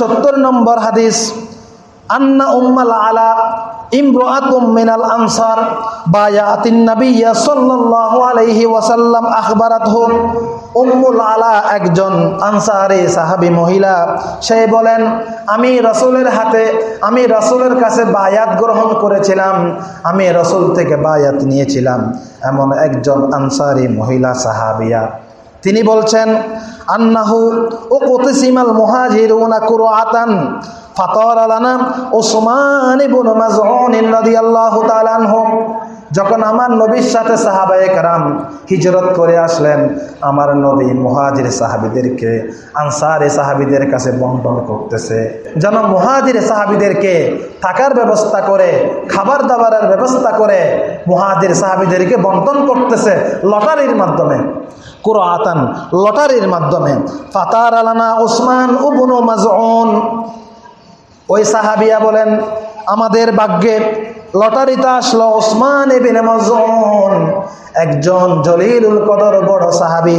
সত্তর নম্বর হাদিস, আন্না আলা মিনাল আনসার ওয়াসাল্লাম উম্মুল আলা একজন মহিলা, সে বলেন, আমি রসুলের হাতে, আমি রসুলের কাছে বায়াত গ্রহণ করেছিলাম, আমি রসুল থেকে বায়াত নিয়েছিলাম। এমন একজন আনসারি মহিলা সাহাবিয়া। তিনি বলছেন, আন্নাহু ও কতিসিমাল মহাজির ওনা কুরো আতান ফাতর আলানা ওসমান ইবুন মাজউন রাদিয়াল্লাহু তাআলা আনহু। যখন আমার নবীর সাথে সাহাবায়ে কারাম হিজরত করে আসলেন, আমার নবী মহাজির সাহাবিদেরকে, আনসারে সাহাবিদের কাছে বন্টন করতেছে। যেন মহাজির সাহাবিদেরকে থাকার ব্যবস্থা করে, খাবার দাবারের ব্যবস্থা করে মহাজির সাহাবিদেরকে বন্টন করতেছে লটারির মাধ্যমে। কুরআতান লটারির মাধ্যমে। ফাতার আলানা ওসমান উবনু মাজউন। ওই সাহাবিয়া বলেন, আমাদের ভাগ্যে লটারিতে আসলো ওসমান এবিনে মাজউন, একজন জলিলুল কদর বড় সাহাবি।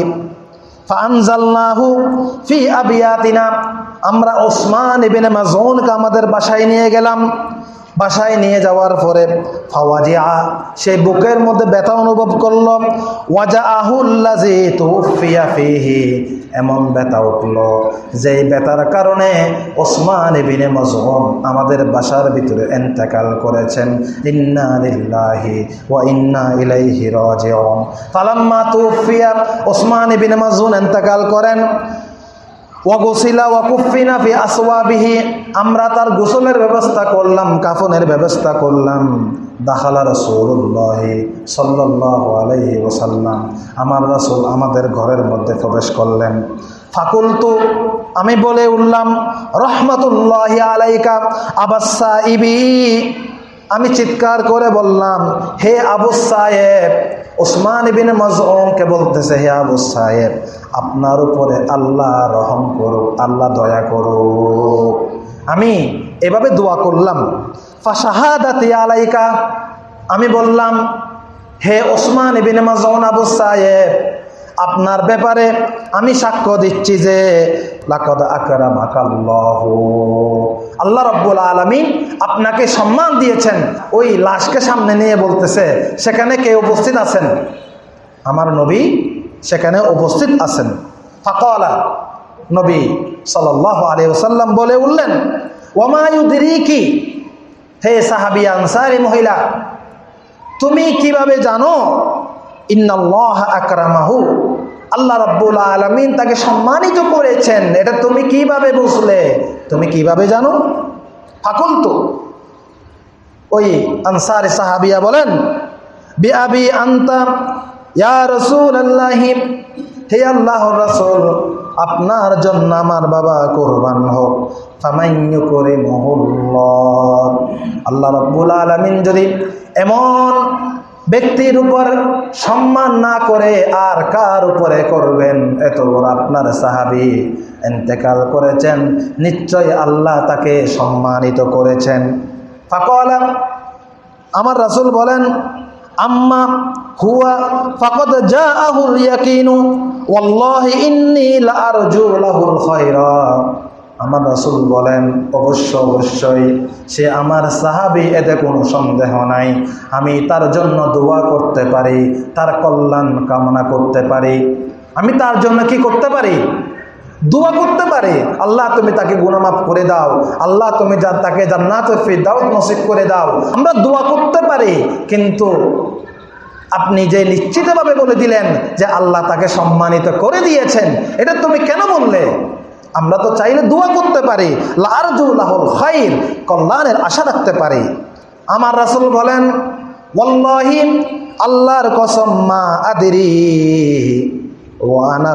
ফানজাল্লাহু ফি আবিয়াতিনা, আমরা ওসমান ইবিনে মাজউনকে আমাদের বাসায় নিয়ে গেলাম। বাসায় নিয়ে যাওয়ার পরে ফাওয়াজি ফাওয়াজিয়া সেই বুকের মধ্যে ব্যথা অনুভব করল। ওয়াজা আহুল্লাজি তুফিয়া ফিহি। এমন ব্যথা উঠল যেই ব্যথার কারণে ওসমান ইবিনে মজহুম আমাদের বাসার ভিতরে এন্তেকাল করেছেন। ইন্না লিল্লাহি ওয়া ইন্না ইলাইহি রাজিউন। ফালাম্মা তুফিয়া ওসমান ইবিনে মজহুম এন্তেকাল করেন। আমরা তার গোসলের ব্যবস্থা করলাম, কাফনের ব্যবস্থা করলাম। দাখালা রসুল্লাহ সাল্লাহ আমার রসুল আমাদের ঘরের মধ্যে প্রবেশ করলেন। ফাকুলতু, আমি বলে উঠলাম, রহমতুল্লাহ আলাইকা আবাসা ইবি আমি চিৎকার করে বললাম, হে আবু সাহেব ওসমান বিন মজমকে বলতেছে, হে আবু সাহেব আপনার উপরে আল্লাহ রহম করুক, আল্লাহ দয়া করুক। আমি এভাবে দোয়া করলাম। ফাশাহাদাতি আলাইকা, আমি বললাম, হে ওসমান বিন মজন আবু সাহেব আপনার ব্যাপারে আমি সাক্ষ্য দিচ্ছি যে, লাকদ আকরামাকাল্লাহ। আল্লাহ রব্বুল আলমিন আপনাকে সম্মান দিয়েছেন। ওই লাশকে সামনে নিয়ে বলতেছে, সেখানে কে উপস্থিত আছেন? আমার নবী সেখানে উপস্থিত আছেন। ফাকলা, নবী সাল্লাহ আলী ওসাল্লাম বলে উঠলেন ওমায়ুদিরি কি হে সাহাবি আনসারি মহিলা, তুমি কীভাবে জানো? ইন্নাল্লাহ আকরামাহু। আল্লাহ রব্বুল আলমিন তাকে সম্মানিত করেছেন। এটা তুমি কীভাবে বুঝলে? তুমি কীভাবে জানো? ফাকুল তো ওই আনসার সাহাবিয়া বলেন বিআবি আন্তা, ইয়া রসুল হে আল্লাহ রসুল, আপনার জন্য আমার বাবা কোরবান হোক। ফামাইন্য করে মহুল্লাহ আল্লাহ রব্বুল আলমিন যদি এমন ব্যক্তির উপর সম্মান না করে আর কার উপরে করবেন? এত বড় আপনার সাহাবি এন্তেকাল করেছেন, নিশ্চয় আল্লাহ তাকে সম্মানিত করেছেন। ফাকলা, আমার রাসুল বলেন, আম্মা হুয়া ফাকদ জাআহুল ইয়াকিনু, ওয়াল্লাহি ইন্নী লাআরজু লাহুল খায়রা। আমার রাসুল বলেন, অবশ্য, অবশ্যই, সে আমার সাহাবি, এতে কোনো সন্দেহ নাই। আমি তার জন্য দোয়া করতে পারি, তার কল্যাণ কামনা করতে পারি। আমি তার জন্য কি করতে পারি? দোয়া করতে পারে। আল্লাহ, তুমি তাকে গুণমাফ করে দাও। আল্লাহ, তুমি যা, তাকে জান্নাত ফিরদাউত নসিব করে দাও। আমরা দোয়া করতে পারি, কিন্তু আপনি যে নিশ্চিতভাবে বলে দিলেন যে আল্লাহ তাকে সম্মানিত করে দিয়েছেন, এটা তুমি কেন বললে? আমরা তো চাইলে দোয়া করতে পারি। লারজুল্লাহুল খাইর, কল্যাণের আশা রাখতে পারি। আমার রাসুল বলেন আল্লাহর কসম মা আদিরি ও আনা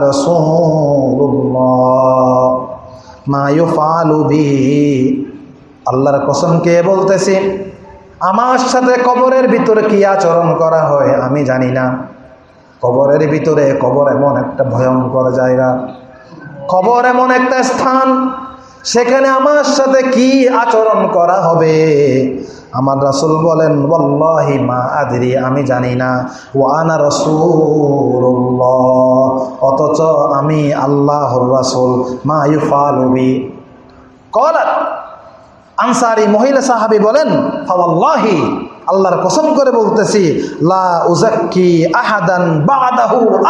আল্লাহর কসম কে বলতেছি, আমার সাথে কবরের ভিতরে কি আচরণ করা হয় আমি জানি না। কবরের ভিতরে কবর এমন একটা ভয়ঙ্কর জায়গা। কবর এমন একটা স্থান, সেখানে আমার সাথে কি আচরণ করা হবে? আমার রাসুল বলেন বল্লাহি মা আদরি, আমি জানি না। ও আনা রসুল্লাহ অথচ আমি আল্লাহর রাসুল, মা ইউফালবি কলাত, আনসারি মহিলা সাহাবি বলেন, ফাওয়াল্লাহি আল্লাহর কসম করে বলতেছি, লা আহাদান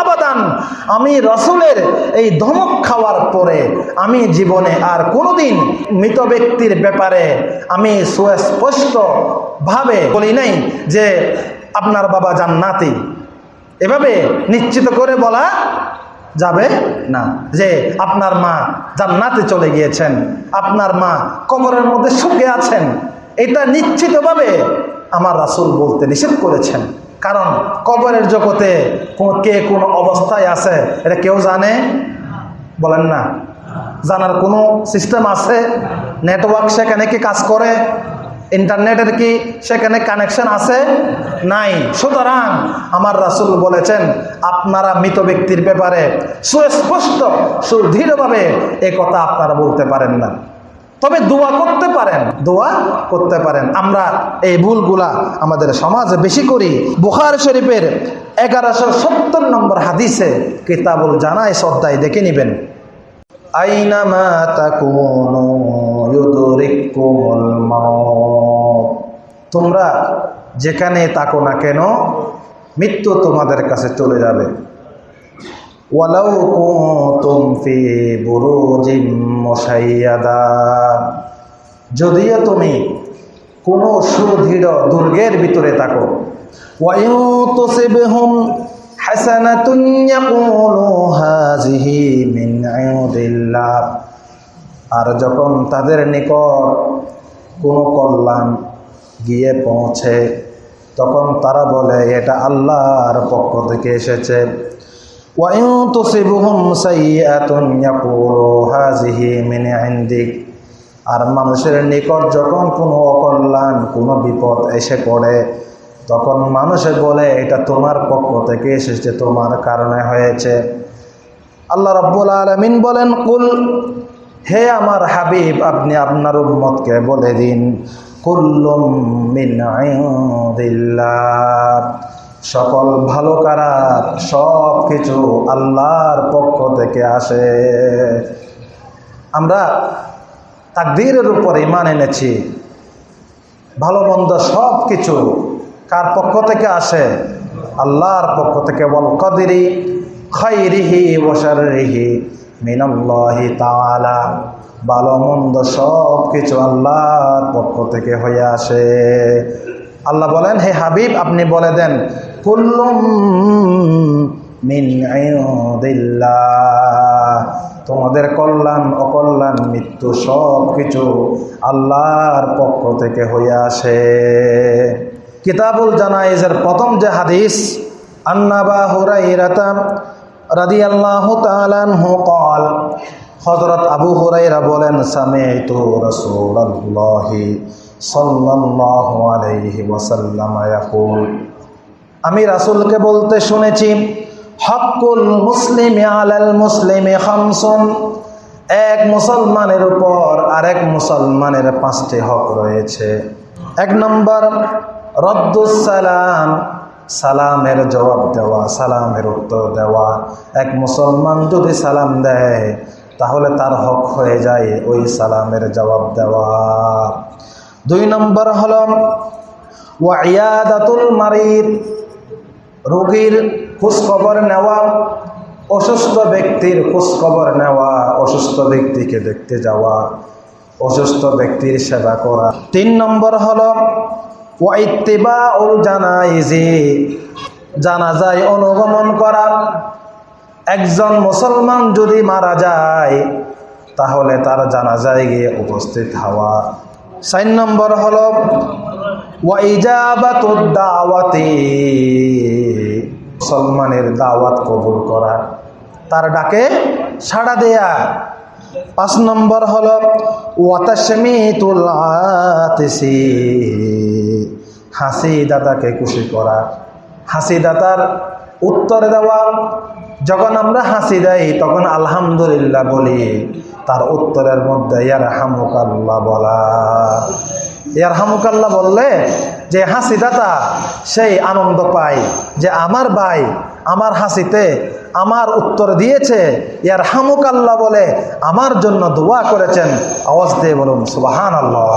আবাদান। আমি রসুলের এই ধমক খাওয়ার পরে আমি জীবনে আর কোনোদিন মৃত ব্যক্তির ব্যাপারে আমি সুস্পষ্ট ভাবে বলি নাই যে আপনার বাবা জান্নাতি। এভাবে নিশ্চিত করে বলা যাবে না যে আপনার মা জান্নাতে চলে গিয়েছেন, আপনার মা কবরের মধ্যে সুখে আছেন। এটা নিশ্চিতভাবে আমার রাসুল বলতে নিষেধ করেছেন। কারণ কবরের জগতে কে কোন অবস্থায় আছে, এটা কেউ জানে? বলেন না। জানার কোনো সিস্টেম আছে? নেটওয়ার্ক সেখানে কি কাজ করে? ইন্টারনেটের কি সেখানে কানেকশন আছে? নাই। সুতরাং আমার রাসূল বলেছেন, আপনারা মৃত ব্যক্তির ব্যাপারে সুস্পষ্ট, সুদৃঢ়ভাবে কথা আপনারা বলতে পারেন না। তবে দোয়া করতে পারেন, দোয়া করতে পারেন। আমরা এই ভুলগুলা আমাদের সমাজে বেশি করি। বুখার শরীফের এগারোশো সত্তর নম্বর হাদিসে কিতাবুল জানায়, শ্রদ্ধায় দেখে নেবেন। তোমরা যেখানে তাকো না কেন, মৃত্যু তোমাদের কাছে চলে যাবে। ওয়ালাউ কুনতুম ফি বুরুজিম মুশাইয়াদা। যদিও তুমি কোনো সুদৃঢ় দুর্গের ভিতরে থাকো ওয়াইউ তুসিবহুম হাসানাতুন ইয়াকুলু হাযিহি মিন ইনদিল্লাহ আর যখন তাদের নিকট কোনো কল্যাণ গিয়ে পৌঁছে, তখন তারা বলে, এটা আল্লাহর পক্ষ থেকে এসেছে। وَإِن تُصِبْهُمْ سَيِّئَةٌ يَقُولُوا هَٰذِهِ مِنْ عِندِكَ আর মানুষের নিকট যখন কোনো অকল্যাণ কোনো বিপদ এসে পড়ে তখন মানুষে বলে এটা তোমার পক্ষ থেকে এসেছে তোমার কারণে হয়েছে আল্লাহ রাব্বুল আলামিন বলেন কুল হে আমার হাবিব আপনি আপনার উম্মতকে বলে দিন কুল্লুম মিন ইনদিল্লাহ সকল ভালো কারার সব কিছু আল্লাহর পক্ষ থেকে আসে। আমরা তাকদীরের উপর ইমান এনেছি। ভালো মন্দ সব কিছু কার পক্ষ থেকে আসে? আল্লাহর পক্ষ থেকে। বল কদিরি খৈরিহি ওসারিহি মিনাল্লাহি তাআলা। ভালো মন্দ সব কিছু আল্লাহর পক্ষ থেকে হয়ে আসে। আল্লাহ বলেন, হে হাবিব, আপনি বলে দেন কুল্লুম মিন তোমাদের কল্যাণ, অকল্যাণ, মৃত্যু সব কিছু আল্লাহর পক্ষ থেকে হইয়া আসে। কিতাবুল জানাইজের প্রথম যে হাদিস আন্নাবা হুরাইরাতাম রাদি আল্লাহ তালানহু কল হজরত আবু হুরাইরা বলেন সামে তো রসুল্লাহি সাল্লাহ আলাইহি ওয়াসাল্লাম আমি রাসূলকে বলতে শুনেছি হকুল মুসলিমি আলাল মুসলিমি খামসুন। এক মুসলমানের উপর আরেক মুসলমানের পাঁচটি হক রয়েছে। এক নম্বর রদ্দুস সালাম। সালামের জবাব দেওয়া, সালামের উত্তর দেওয়া। এক মুসলমান যদি সালাম দেয়, তাহলে তার হক হয়ে যায় ওই সালামের জবাব দেওয়া। দুই নম্বর হল, ওয়াইয়াদাতুল মারিদ। রোগীর খোঁজখবর নেওয়া, অসুস্থ ব্যক্তির খোঁজখবর নেওয়া, অসুস্থ ব্যক্তিকে দেখতে যাওয়া, অসুস্থ ব্যক্তির সেবা করা। তিন নম্বর হল ওয়াইত্তিবা উল জানাইজি, জানাজায় অনুগমন করা। একজন মুসলমান যদি মারা যায়, তাহলে তার জানাজায় গিয়ে উপস্থিত হওয়া। চার নম্বর হল, ওয়াইজাবাতুদ দাওয়াতি মুসলমানের দাওয়াত কবুল করা। তার ডাকে সাড়া দেয়া। পাঁচ নম্বর হল, ওয়াতাসমিতুল আতিসি। হাসি দাদাকে খুশি করা। হাসি দাতার উত্তর দেওয়া, যখন আমরা হাসি দেই, তখন আলহামদুলিল্লাহ বলি। তার উত্তরের মধ্যে ইয়ার হামুকাল্লাহ বলা। ইয়ার হামুকাল্লাহ বললে, যে হাসি দাতা সেই আনন্দ পায়। যে আমার ভাই আমার হাসিতে আমার উত্তর দিয়েছে ইয়ার হামুকাল্লা বলে আমার জন্য দোয়া করেছেন। আওয়াজ দিয়ে বলুন সুবাহান আল্লাহ